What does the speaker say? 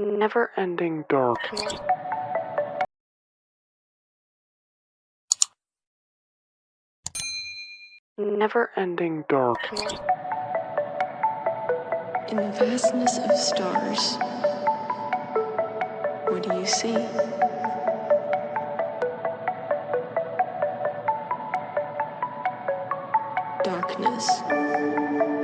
never-ending darkness. Never-ending darkness. In the vastness of stars, what do you see? Darkness.